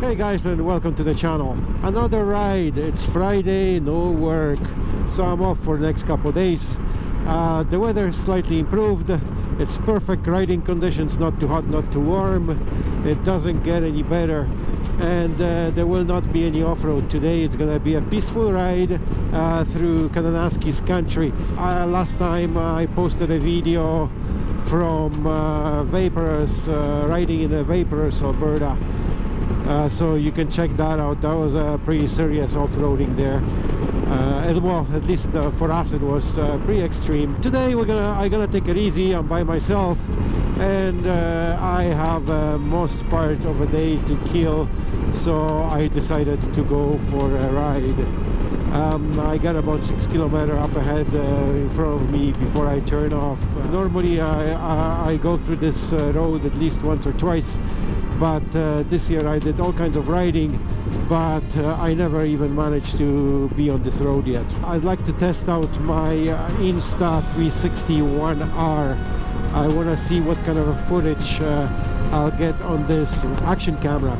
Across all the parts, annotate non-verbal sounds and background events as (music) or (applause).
Hey guys and welcome to the channel. Another ride. It's Friday, no work. So I'm off for the next couple days. Uh, the weather slightly improved. It's perfect riding conditions, not too hot, not too warm. It doesn't get any better. And uh, there will not be any off-road today. It's gonna be a peaceful ride uh, through Kananaskis country. Uh, last time I posted a video from uh, Waiparous, uh, riding in the Waiparous, Alberta. Uh, so you can check that out. That was a pretty serious off-roading there. Uh, well at least uh, for us it was uh, pretty extreme. Today we're gonna I'm gonna take it easy. I'm by myself and uh, I have uh, most part of a day to kill so I decided to go for a ride. Um, I got about six kilometer up ahead in front of me before I turn off. Normally I, I, I go through this road at least once or twice but uh, this year I did all kinds of riding but uh, I never even managed to be on this road yet. I'd like to test out my uh, Insta360-1R. I want to see what kind of footage uh, I'll get on this action camera.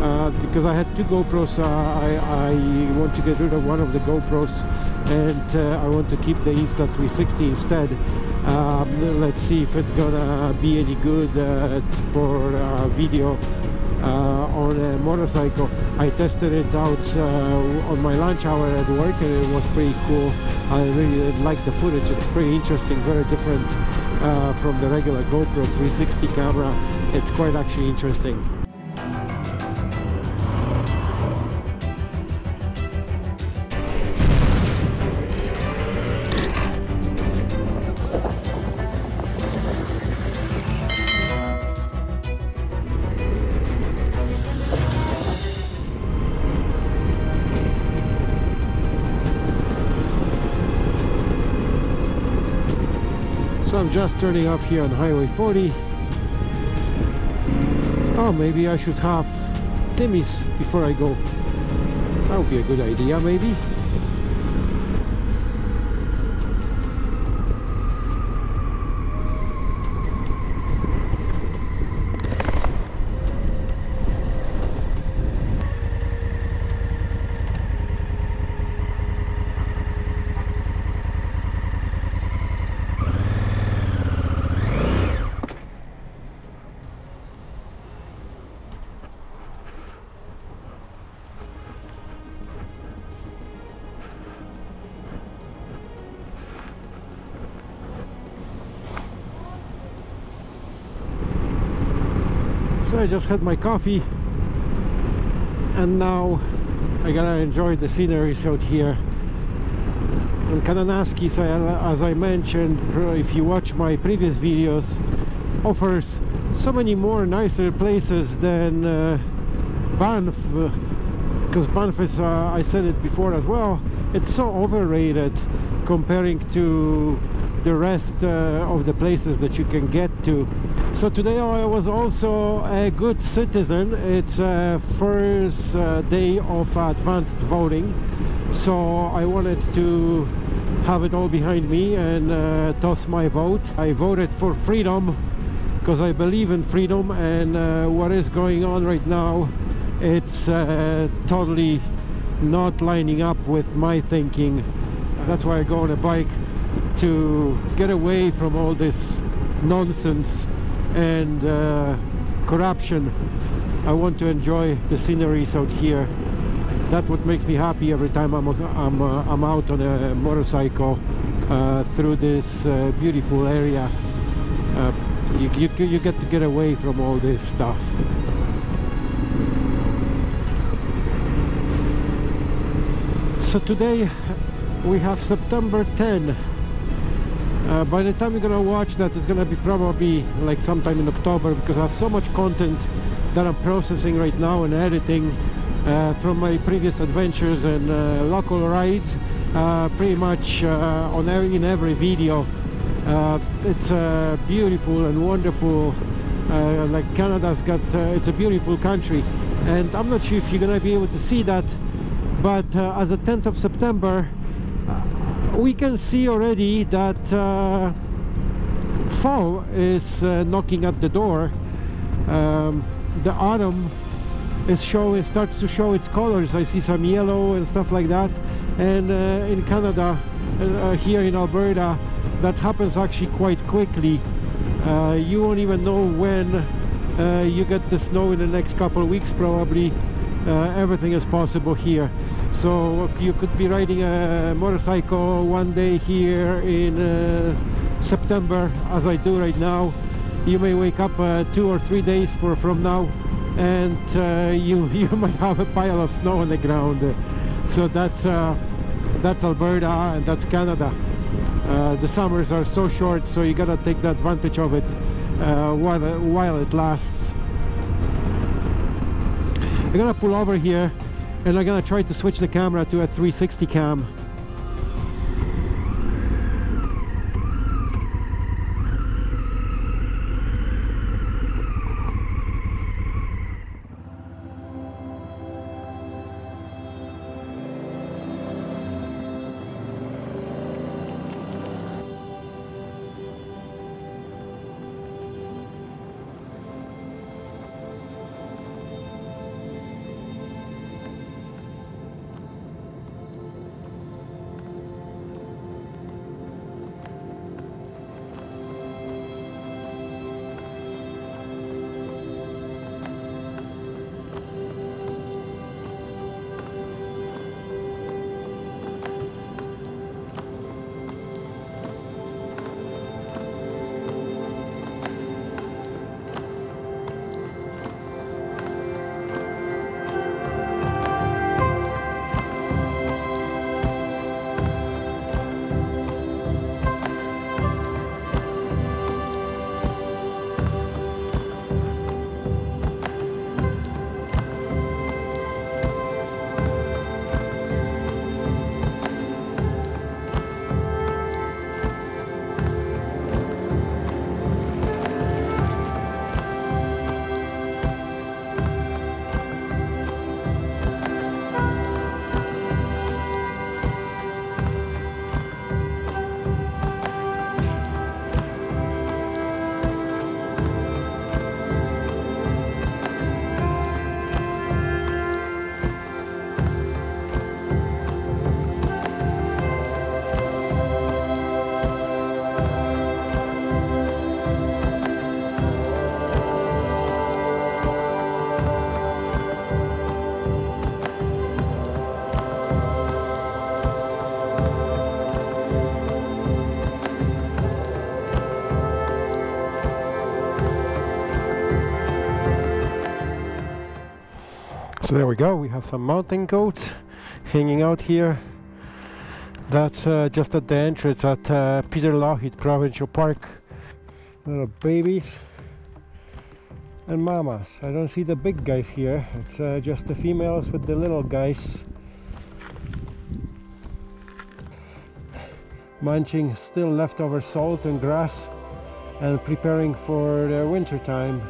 Uh, because I had two GoPros, uh, I, I, want to get rid of one of the GoPros and uh, I want to keep the Insta360 instead. Um, let's see if it's gonna be any good uh, for video on a motorcycle. I tested it out on my lunch hour at work and it was pretty cool. I really like the footage. It's pretty interesting very different uh, from the regular GoPro 360 camera. It's quite actually interesting I'm just turning off here on Highway 40 oh maybe I should have Timmy's before I go. That would be a good idea maybe I just had my coffee and now I gotta enjoy the sceneries out here. And Kananaskis, as I mentioned if you watch my previous videos offers so many more nicer places than uh, Banff because Banff is, uh, I said it before as well it's so overrated comparing to the rest uh, of the places that you can get to so today I was also a good citizen. It's a first uh, day of advanced voting. So I wanted to have it all behind me and uh, toss my vote. I voted for freedom because I believe in freedom and uh, what is going on right now it's uh, totally not lining up with my thinking. That's why I go on a bike to get away from all this nonsense and uh, corruption. I want to enjoy the sceneries out here. That's what makes me happy every time I'm, I'm, uh, I'm out on a motorcycle uh, through this uh, beautiful area. Uh, you, you, you get to get away from all this stuff. So today we have September 10 uh, by the time you're gonna watch that it's gonna be probably like sometime in October because I have so much content that I'm processing right now and editing uh, from my previous adventures and uh, local rides uh, pretty much uh, on every, in every video. Uh, it's beautiful and wonderful like Canada's got it's a beautiful country. And I'm not sure if you're gonna be able to see that but as a 10th of September we can see already that uh, fall is uh, knocking at the door. Um, the autumn is showing starts to show its colors. I see some yellow and stuff like that. And uh, in Canada uh, here in Alberta that happens actually quite quickly. Uh, you won't even know when uh, you get the snow in the next couple of weeks probably uh, everything is possible here. So you could be riding a motorcycle one day here in uh, September as I do right now. You may wake up uh, two or three days for from now and uh, (laughs) you you might have a pile of snow on the ground. So that's uh, that's Alberta and that's Canada. Uh, the summers are so short so you gotta take the advantage of it while, while it lasts I'm gonna pull over here and I'm gonna try to switch the camera to a 360 cam So there we go, we have some mountain goats hanging out here. That's uh, just at the entrance at uh, Peter Lougheed Provincial Park. Little babies and mamas. I don't see the big guys here. It's uh, just the females with the little guys. Munching still leftover salt and grass and preparing for the winter time.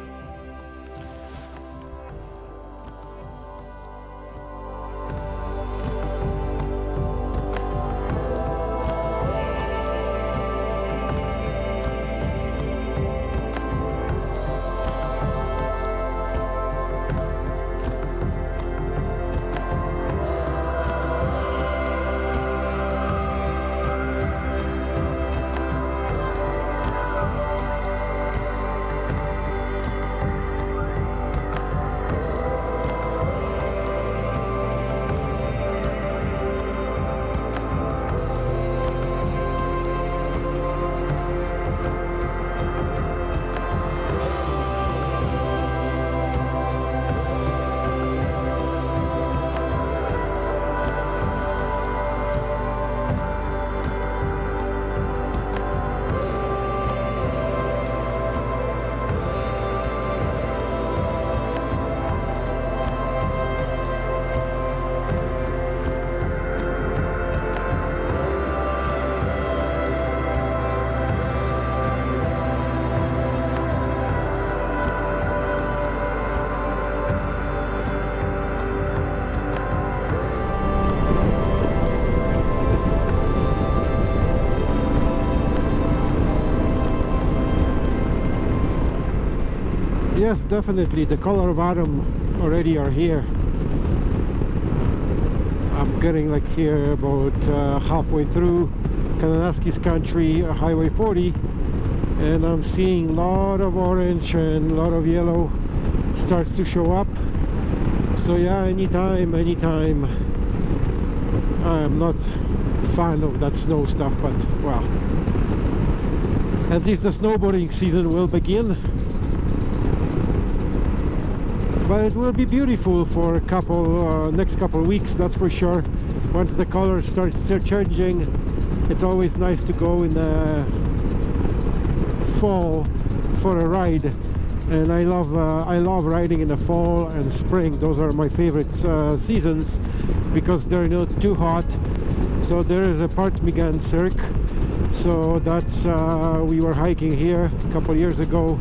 Yes definitely. The color of autumn already are here. I'm getting like here about uh, halfway through Kananaskis country uh, highway 40 and I'm seeing a lot of orange and a lot of yellow starts to show up. So yeah anytime anytime. I'm not fan of that snow stuff but well. At least the snowboarding season will begin but it will be beautiful for a couple uh, next couple weeks that's for sure. Once the color starts changing it's always nice to go in the fall for a ride. And I love uh, I love riding in the fall and spring. Those are my favorite uh, seasons because they're not too hot. So there is a Ptarmigan Cirque. So that's uh, we were hiking here a couple years ago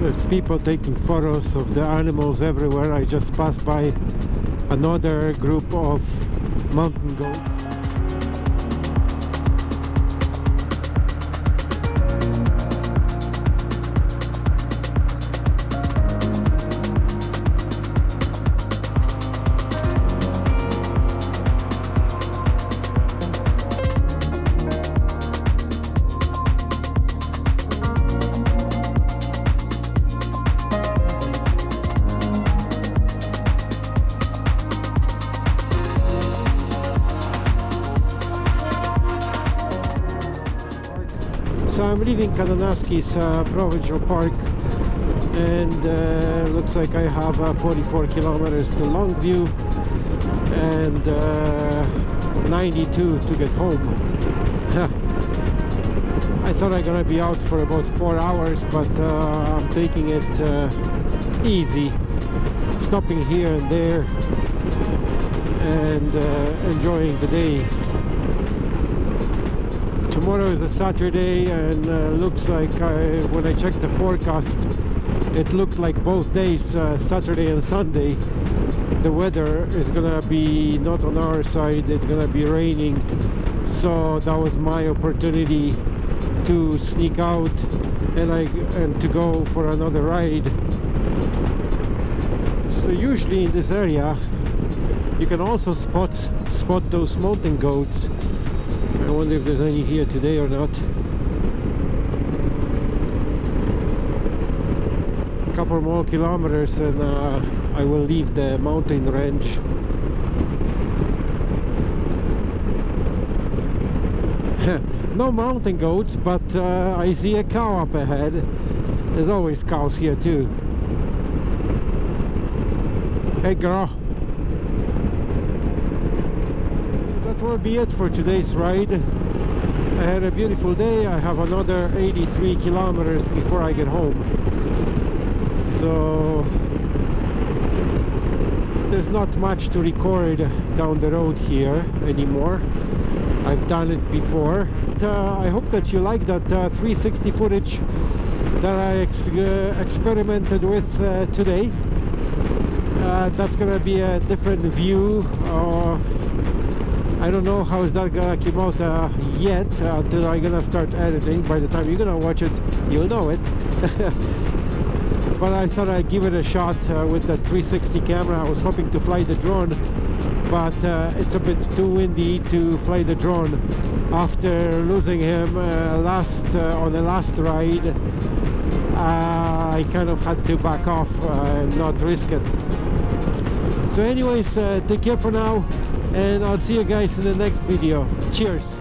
there's people taking photos of the animals everywhere. I just passed by another group of mountain goats So I'm leaving Kananaskis uh, Provincial Park and uh, looks like I have uh, 44 kilometers to Longview and uh, 92 to get home. (laughs) I thought I'm gonna be out for about four hours but uh, I'm taking it uh, easy stopping here and there and enjoying the day tomorrow is a Saturday and uh, looks like I, when I checked the forecast it looked like both days uh, Saturday and Sunday the weather is gonna be not on our side it's gonna be raining. So that was my opportunity to sneak out and I and to go for another ride. So usually in this area you can also spot spot those mountain goats I wonder if there's any here today or not. A couple more kilometers and uh, I will leave the mountain range. (laughs) no mountain goats, but uh, I see a cow up ahead. There's always cows here too. Hey girl. Will be it for today's ride. I had a beautiful day. I have another 83 kilometers before I get home. So there's not much to record down the road here anymore. I've done it before. Uh, I hope that you like that uh, 360 footage that I ex uh, experimented with uh, today. Uh, that's gonna be a different view of I don't know how is that gonna come out uh, yet uh, until I'm gonna start editing. By the time you're gonna watch it you'll know it. (laughs) But I thought I'd give it a shot uh, with the 360 camera. I was hoping to fly the drone but uh, it's a bit too windy to fly the drone. After losing him uh, last uh, on the last ride I kind of had to back off and not risk it. So anyways take care for now and I'll see you guys in the next video. Cheers